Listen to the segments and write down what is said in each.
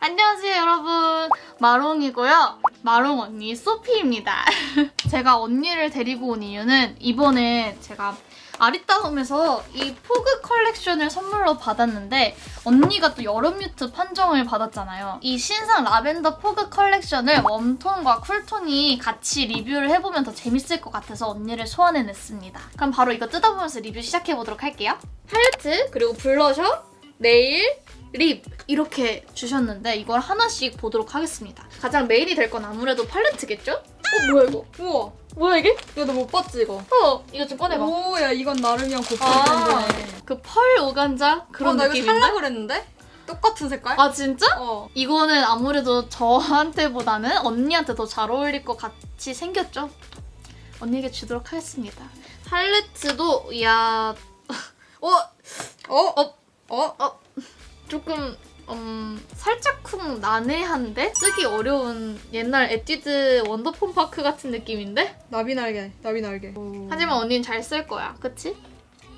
안녕하세요 여러분 마롱이고요 마롱 언니 소피입니다 제가 언니를 데리고 온 이유는 이번에 제가 아리따움에서 이 fog collection을 선물로 받았는데 언니가 또 여름 mute 판정을 받았잖아요. 이 신상 lavender fog collection을 warm tone과 cool tone이 같이 리뷰를 해보면 더 재밌을 것 같아서 언니를 소환해냈습니다. 그럼 바로 이거 뜯어보면서 리뷰 시작해보도록 할게요. 팔레트, 그리고 블러셔, 네일, 립 이렇게 주셨는데 이걸 하나씩 보도록 하겠습니다. 가장 메인이 될 건 아무래도 팔레트겠죠? 어 뭐야 이거? 우와 뭐야 이게? 이거 너 못 봤지 이거? 어 이거 좀 꺼내봐. 오야 이건 나름이랑 고퀄 아, 브랜드네 그펄 오간자 그런 어, 나 이거 느낌인데? 살라 그랬는데? 똑같은 색깔? 아 진짜? 어 이거는 아무래도 저한테보다는 언니한테 더 잘 어울릴 것 같이 생겼죠? 언니에게 주도록 하겠습니다. 팔레트도 야 어? 어? 어? 어? 조금 음, 살짝쿵 난해한데? 쓰기 어려운 옛날 에뛰드 원더폰 파크 같은 느낌인데? 나비 날개 나비 날개 하지만 언니는 잘 쓸 거야. 그치?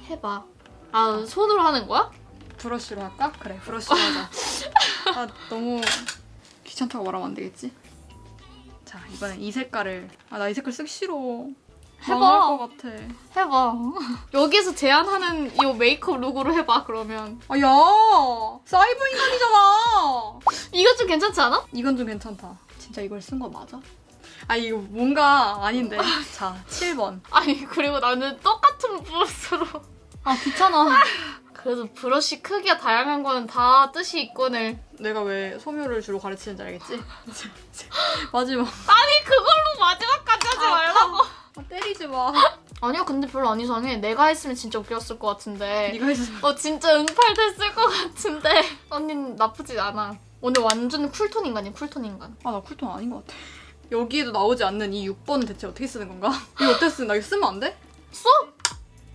해봐. 아 손으로 하는 거야? 브러쉬로 할까? 그래 브러쉬로 하자 아 너무 귀찮다고 말하면 안 되겠지? 자 이번엔 이 색깔을 아 나 이 색깔 쓰기 싫어 해봐. 것 같아 해봐. 여기서 제안하는 이 메이크업 룩으로 해봐 그러면. 아 야 사이버 인간이잖아 이거 좀 괜찮지 않아? 이건 좀 괜찮다 진짜 이걸 쓴 거 맞아? 아 이거 뭔가 아닌데 자 7번 아니 그리고 나는 똑같은 브러쉬로 아 귀찮아 그래도 브러쉬 크기가 다양한 거는 다 뜻이 있거늘 내가 왜 소묘를 주로 가르치는지 알겠지? 마지막 아니 그걸로 마지막까지 하지 아, 말라고 아, 때리지 마 아니야 근데 별로 안 이상해 내가 했으면 진짜 웃겼을 것 같은데 네가 했으면 어 진짜 응팔 됐을 것 같은데 언니는 나쁘지 않아 오늘 완전 cool tone 인간이야 cool tone 인간 아 나 cool tone 아닌 것 같아 여기에도 나오지 않는 이 6번은 대체 어떻게 쓰는 건가? 이거 어떻게 쓰는 나 이거 쓰면 안 돼? 써!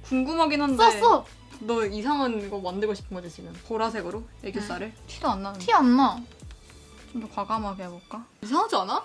궁금하긴 한데 썼어! 너 이상한 거 만들고 싶은 거지 지금 보라색으로 애교살을? 티도 안 나는데 티 안 나. 좀 더 과감하게 해볼까? 이상하지 않아?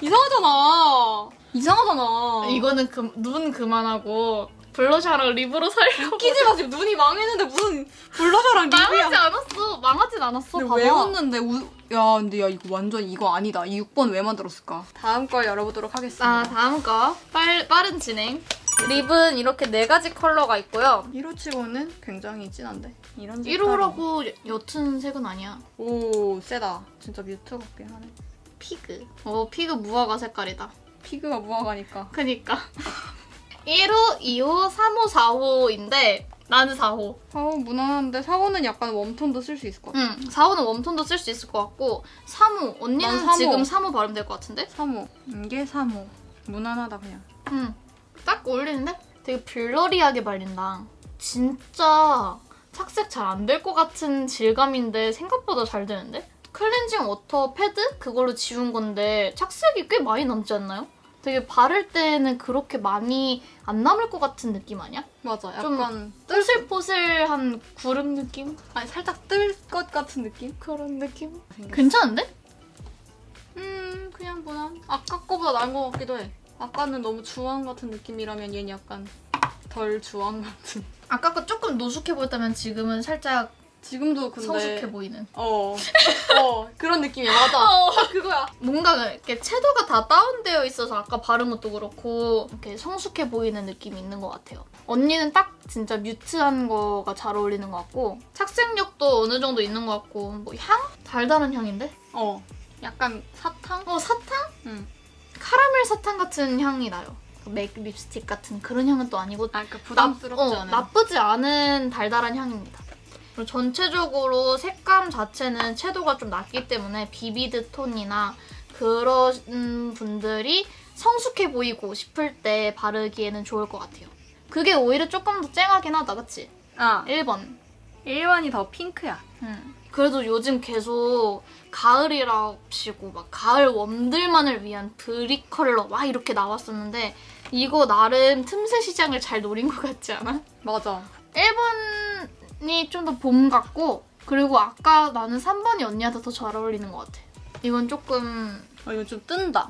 이상하잖아. 이상하잖아. 이거는 그, 눈 그만하고 blusher랑 lip으로 살려고. 웃기지 마. 지금 눈이 망했는데 무슨 blusher랑 망하지 lip이야 않았어. 망하진 않았어 근데 봐봐. 왜 웃는데? 우... 야 근데 야 이거 완전 이거 아니다. 이 6번 왜 만들었을까? 다음 걸 열어보도록 하겠습니다. 아 다음 거. 빨, 빠른 진행. lip은 이렇게 네 가지 컬러가 있고요. 1호 치고는 굉장히 진한데. 이런 색깔이 1호라고 옅은 색은 아니야. 오 세다. 진짜 mute 같긴 하네 Fig. 어 fig 무화과 색깔이다. fig가 무화과니까. 그니까. 1호, 2호, 3호, 4호인데 나는 4호. 4호 무난한데 4호는 약간 warm tone도 쓸 수 있을 것 같아. 응 4호는 warm tone도 쓸 수 있을 것 같고 3호 언니는 난 3호. 지금 3호 바르면 될것 같은데? 3호. 이게 3호. 무난하다 그냥. 응 딱 어울리는데? 되게 blurry하게 발린다. 진짜 착색 잘 안 될 것 같은 질감인데 생각보다 잘 되는데? Cleansing water pad? 그걸로 지운 건데 착색이 꽤 많이 남지 않나요? 되게 바를 때는 그렇게 많이 안 남을 것 같은 느낌 아니야? 맞아 좀 약간 포슬포슬한 구름 느낌? 아니 살짝 뜰 것 같은 느낌? 그런 느낌? 생겼어. 괜찮은데? 음 그냥 무난 아까 거보다 나은 것 같기도 해 아까는 너무 주황 같은 느낌이라면 얘는 약간 덜 주황 같은 아까 거 조금 노숙해 보였다면 지금은 살짝 지금도 근데 성숙해 보이는. 어, 어 그런 느낌이야 맞아 어. 딱 그거야 뭔가 이렇게 채도가 다 다운되어 있어서 아까 바른 것도 그렇고 이렇게 성숙해 보이는 느낌이 있는 것 같아요. 언니는 딱 진짜 뮤트한 거가 잘 어울리는 것 같고 착색력도 어느 정도 있는 것 같고 뭐 향? 달달한 향인데? 어 약간 사탕? 어 사탕? 응. 카라멜 사탕 같은 향이 나요. 그맥 립스틱 같은 그런 향은 또 아니고 아 그러니까 부담스럽지 나, 어, 않은 나쁘지 않은 달달한 향입니다. 전체적으로 색감 자체는 채도가 좀 낮기 때문에 vivid tone이나 그런 분들이 성숙해 보이고 싶을 때 바르기에는 좋을 것 같아요. 그게 오히려 조금 더 쨍하긴 하다, 그치? 아 1번. 1번이 더 핑크야 음. 그래도 요즘 계속 가을이랍시고 막 가을 warm들만을 위한 brick color 막 이렇게 나왔었는데 이거 나름 틈새 시장을 잘 노린 것 같지 않아? 맞아 1번 이 좀 더 봄 같고 그리고 아까 나는 3번이 언니한테 더 잘 어울리는 것 같아. 이건 조금 어 이거 좀 뜬다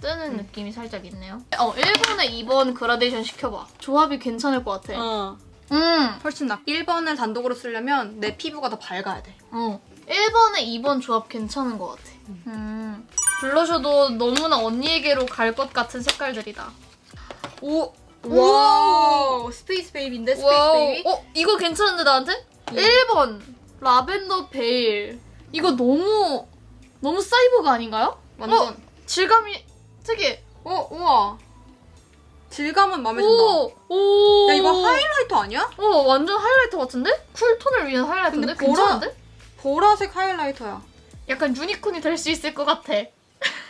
뜨는 음. 느낌이 살짝 있네요. 어, 1번에 2번 그라데이션 시켜봐. 조합이 괜찮을 것 같아. 어 음. 훨씬 낫. 1번을 단독으로 쓰려면 내 피부가 더 밝아야 돼. 어. 1번에 2번 조합 괜찮은 것 같아. 음. 블러셔도 너무나 언니에게로 갈 것 같은 색깔들이다. 오! Wow. Space baby인데 space wow. Baby? 어, 이거 괜찮은데 나한테? 음. 1번 Lavender veil. 이거 너무 너무 사이버가 아닌가요? 완전. 어, 질감이 특이해. 어, 우와. 질감은 마음에 든다. 오, 오. 야, 이거 highlighter 아니야? 어, 완전 highlighter 같은데? cool tone을 위한 highlighter인데? 보라- 괜찮은데? 보라색 highlighter야. 약간 유니콘이 될 수 있을 것 같아.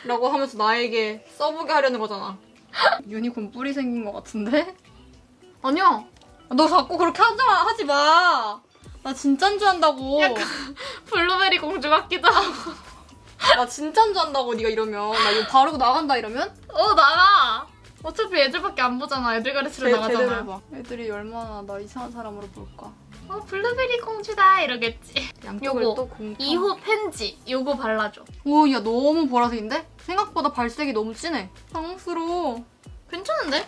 라고 하면서 나에게 써보게 하려는 거잖아. 유니콘 뿌리 생긴 것 같은데? 아니야. 너 자꾸 그렇게 하지 마, 하지 마. 나 진짠 줄 안다고. 약간 블루베리 공주 같기도 하고. 나 진짠 줄 안다고 네가 이러면. 나 이거 바르고 나간다 이러면? 어, 나가. 어차피 애들밖에 안 보잖아. 애들 가르치러 제- 나가잖아. 애들이 얼마나 나 이상한 사람으로 볼까. 어, 블루베리 공주다. 이러겠지. 양쪽을 요거. 또 공통. 2호 팬지. 요거 발라줘. 오, 야 너무 보라색인데? 생각보다 발색이 너무 진해. 당황스러워. 괜찮은데?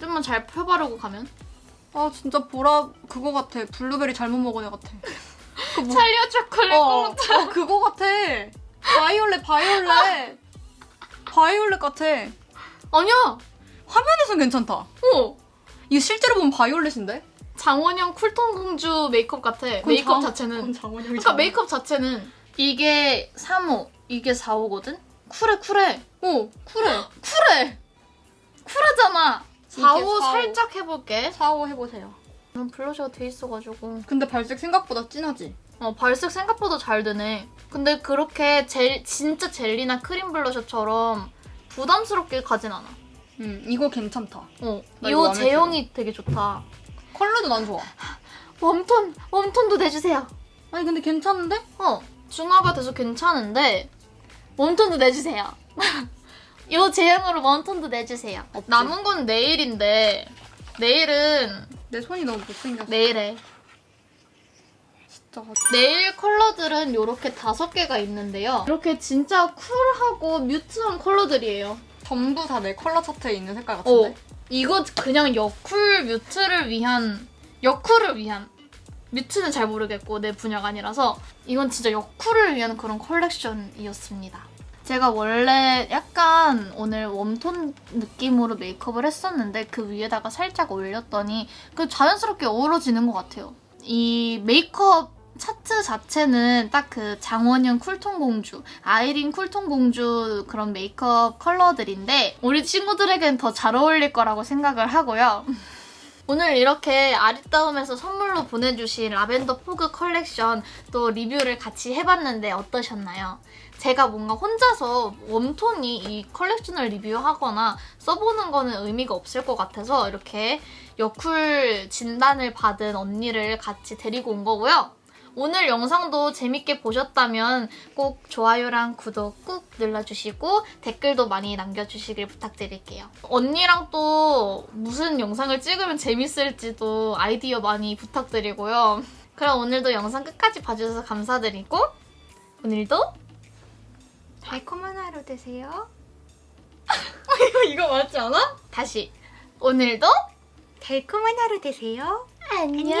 좀만 잘 펴바르고 가면. 아 진짜 보라 그거 같아. 블루베리 잘못 먹은 애 같아. 그 뭐- 찰리와 초콜릿 어, 꽁 어, 그거 같아. 바이올렛, 바이올렛. 바이올렛 같아. 아니야. 화면에선 괜찮다. 어. 이거 실제로 보면 바이올렛인데? 장원영 쿨톤 공주 메이크업 같아. 메이크업 자체는. 장원영이 그러니까 메이크업 자체는 이게 3호, 이게 4호거든? 쿨해 쿨해. 오, 쿨해. 쿨해. 쿨하잖아. 이게 4호 4호. 살짝 해볼게. 4호 해보세요. 난 블러셔가 돼 있어가지고. 근데 발색 생각보다 진하지? 어, 발색 생각보다 잘 되네. 근데 그렇게 젤, 진짜 젤리나 크림 블러셔처럼 부담스럽게 가진 않아. 응, 이거 괜찮다. 어, 나 이거 제형이 되게 좋다. 컬러도 난 좋아. 웜톤, 웜톤도 내주세요. 아니, 근데 괜찮은데? 어, 중화가 돼서 괜찮은데 웜톤도 내주세요. 이 제형으로 웜톤도 내주세요. 없지. 남은 건 네일인데 네일은 내 손이 너무 못생겼어. 진짜. 네일 컬러들은 이렇게 다섯 개가 있는데요. 이렇게 진짜 쿨하고 뮤트한 컬러들이에요. 전부 다 내 컬러 차트에 있는 색깔 어, 같은데? 이거 그냥 여쿨 뮤트를 위한 여쿨을 위한 뮤트는 잘 모르겠고 내 분야가 아니라서 이건 진짜 여쿨을 위한 그런 컬렉션이었습니다. 제가 원래 약간 오늘 웜톤 느낌으로 메이크업을 했었는데 그 위에다가 살짝 올렸더니 그 자연스럽게 어우러지는 것 같아요. 이 메이크업 차트 자체는 딱 그 장원영 쿨톤 공주, 아이린 쿨톤 공주 그런 메이크업 컬러들인데 우리 친구들에겐 더 잘 어울릴 거라고 생각을 하고요. 오늘 이렇게 아리따움에서 선물로 보내주신 라벤더 포그 컬렉션 또 리뷰를 같이 해봤는데 어떠셨나요? 제가 뭔가 혼자서 웜톤이 이 컬렉션을 리뷰하거나 써보는 거는 의미가 없을 것 같아서 이렇게 여쿨 진단을 받은 언니를 같이 데리고 온 거고요. 오늘 영상도 재밌게 보셨다면 꼭 좋아요랑 구독 꾹 눌러주시고 댓글도 많이 남겨주시길 부탁드릴게요. 언니랑 또 무슨 영상을 찍으면 재밌을지도 아이디어 많이 부탁드리고요. 그럼 오늘도 영상 끝까지 봐주셔서 감사드리고 오늘도 달콤한 하루 되세요. 이거 이거 맞지 않아? 다시 오늘도 달콤한 하루 되세요. 안녕.